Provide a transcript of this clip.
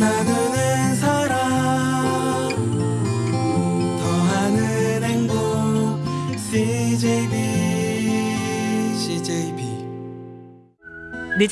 나는 사랑 더하는 행복 CJB CJB